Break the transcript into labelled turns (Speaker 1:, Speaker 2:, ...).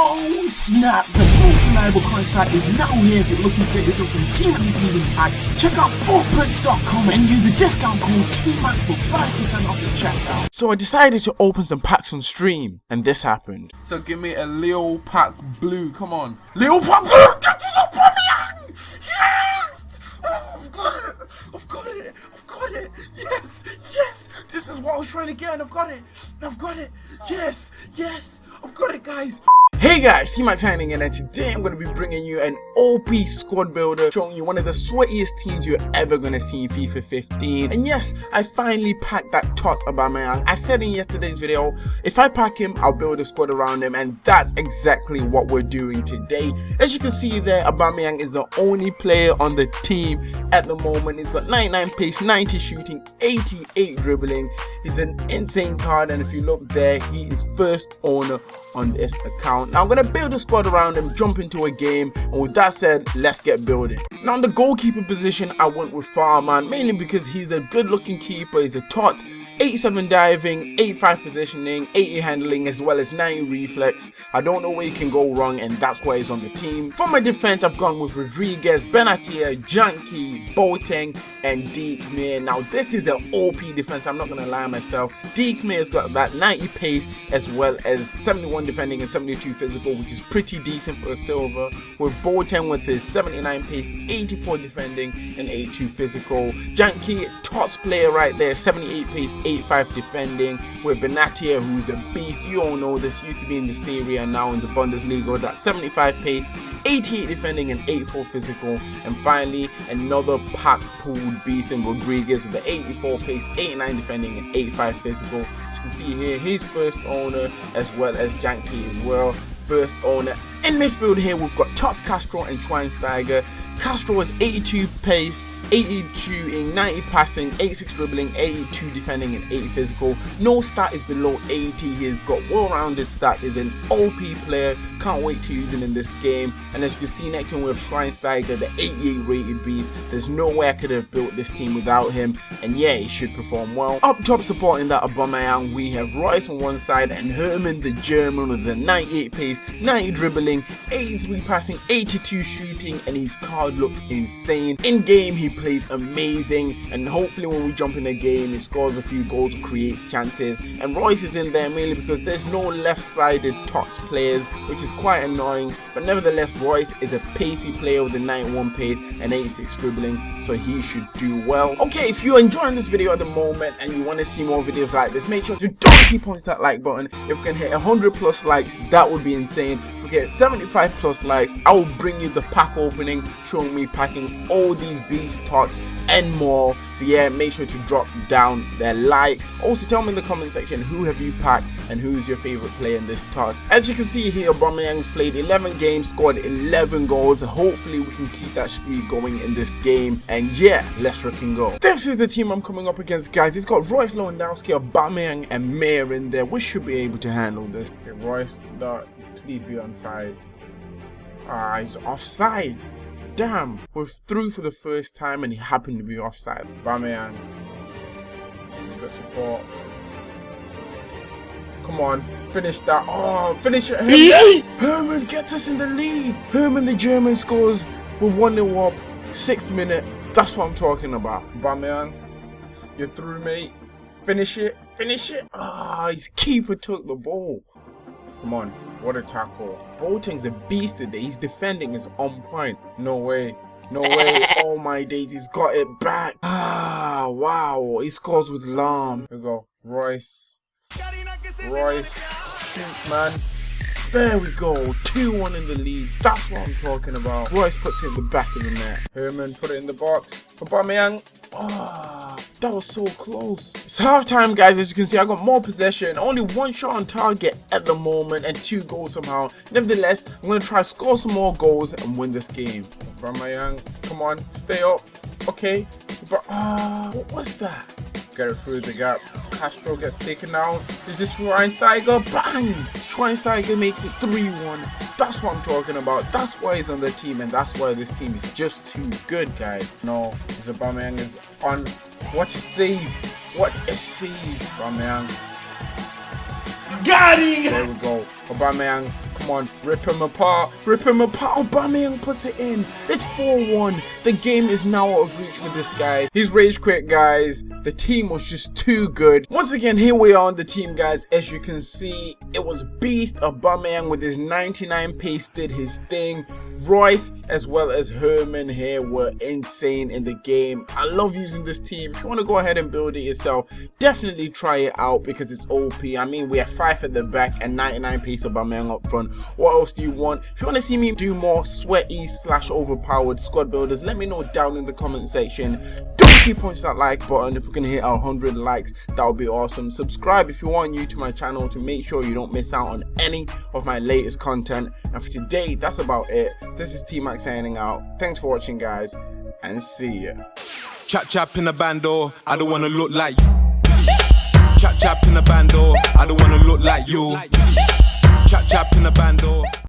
Speaker 1: Oh snap! The most reliable coin site is now here if you're looking to get yourself some Team of the Season packs. Check out footprints.com and use the discount code TMAC for 5% off your checkout. So I decided to open some packs on stream, and this happened.
Speaker 2: So give me a Leo pack blue. Come on, Leo pack blue. Get this up, Yes! Oh, I've got it. I've got it. I've got it. Yes. Yes. This is what I was trying to get, and I've got it. I've got it. Yes. Yes. I've got it, guys.
Speaker 1: Hey guys, T-Mac signing in and uh, today I'm going to be bringing you an OP squad builder showing you one of the sweatiest teams you're ever going to see in FIFA 15 and yes, I finally packed that Tots Aubameyang. I said in yesterday's video, if I pack him, I'll build a squad around him and that's exactly what we're doing today. As you can see there, Aubameyang is the only player on the team at the moment. He's got 99 pace, 90 shooting, 88 dribbling. He's an insane card and if you look there, he is first owner on this account. Now I'm going to build a squad around him, jump into a game, and with that said, let's get building. Now in the goalkeeper position, I went with Fährmann, mainly because he's a good looking keeper, he's a tot, 87 diving, 85 positioning, 80 handling, as well as 90 reflex. I don't know where you can go wrong, and that's why he's on the team. For my defense, I've gone with Rodriguez, Benatia, Janky, Boateng, and Deke. Now this is the OP defense, I'm not going to lie myself. Deke Mir's got that 90 pace, as well as 71 defending and 72 physical, which is pretty decent for a silver. With Boateng with his 79 pace, 84 defending, and 82 physical. Janky, top player right there, 78 pace, 85 defending. With Benatia, who's a beast. You all know this used to be in the Serie and now in the Bundesliga. That 75 pace, 88 defending, and 84 physical. And finally, another pack pooled beast in Rodriguez with the 84 pace, 89 defending, and 85 physical. As you can see here, his first owner as well as Janky as well first owner. In midfield here, we've got Tots Castro and Schweinsteiger. Castro is 82 pace, 82 in 90 passing, 86 dribbling, 82 defending, and 80 physical. No stat is below 80. He's got well-rounded stats. He's an OP player. Can't wait to use him in this game. And as you can see next him, we have Schweinsteiger, the 88 rated beast. There's no way I could have built this team without him. And yeah, he should perform well. Up top supporting that Aubameyang, we have Reus on one side and Herrmann the German with the 98 pace, 90 dribbling, 83 passing, 82 shooting, and his card looks insane. In game, he plays amazing, and hopefully when we jump in the game, he scores a few goals, creates chances. And Reus is in there mainly because there's no left-sided Tots players, which is quite annoying. But nevertheless, Reus is a pacey player with a 91 pace and 86 dribbling, so he should do well. Okay, if you're enjoying this video at the moment and you want to see more videos like this, make sure to don't keep on that like button. If we can hit 100 plus likes, that would be insane. If we get 75 plus likes, I will bring you the pack opening, showing me packing all these beast tots and more. So yeah, make sure to drop down their like. Also, tell me in the comment section who have you packed and who's your favorite player in this tots. As you can see here, Aubameyang's played 11 games, scored 11 goals. Hopefully, we can keep that streak going in this game. And yeah, let's freaking go. This is the team I'm coming up against, guys. It's got Reus Lewandowski, Aubameyang, and Mir in there. We should be able to handle this. Okay, Reus, that, please be onside. Ah, he's offside. Damn, we're through for the first time and he happened to be offside. Bamian. Good support. Come on, finish that. Oh, finish it. Herrmann, Herrmann gets us in the lead. Herrmann the German scores. We're 1 0 up. Sixth minute. That's what I'm talking about. Bamian, you're through, mate. Finish it. Finish it. Ah, his keeper took the ball. Come on. What a tackle. Boateng's a beast today. His defending is on point. No way. No way. oh my days. He's got it back. Ah, wow. He scores with Lahm. Here we go. Reus. Reus. Shoot, man. There we go. 2-1 in the lead. That's what I'm talking about. Reus puts it in the back of the net. Herrmann put it in the box. Aubameyang. Ah, oh, that was so close. It's halftime, guys. As you can see, I got more possession. Only one shot on target at the moment and two goals somehow. Nevertheless, I'm going to try score some more goals and win this game. Aubameyang, come on. Stay up. Okay. But, ah, uh, what was that? Get it through the gap. Castro gets taken out. Is this Schweinsteiger? Bang! Schweinsteiger makes it 3-1. That's what I'm talking about. That's why he's on the team, and that's why this team is just too good, guys. No, Aubameyang is on. What a save! What a save, Aubameyang.
Speaker 2: Got him!
Speaker 1: There we go. Aubameyang, come on, rip him apart, rip him apart. Oh, Aubameyang puts it in. It's 4-1. The game is now out of reach for this guy. He's rage quit, guys. The team was just too good. Once again, here we are on the team, guys. As you can see, it was Beast Aubameyang with his 99 pace did his thing. Reus as well as Herrmann here were insane in the game. I love using this team. If you want to go ahead and build it yourself, definitely try it out because it's OP. I mean, we have 5 at the back and 99 pace Aubameyang up front. What else do you want? If you want to see me do more sweaty slash overpowered squad builders, let me know down in the comment section. Don't keep punching that like button. If we can to hit 100 likes, that would be awesome. Subscribe if you want new to my channel to make sure you don't miss out on any of my latest content. And for today, that's about it. This is T-Max signing out. Thanks for watching, guys, and see ya.
Speaker 3: Chap chap in the bando, I don't wanna look like you. Chap chap in the bando, I don't wanna look like you. Chap chap in the bando.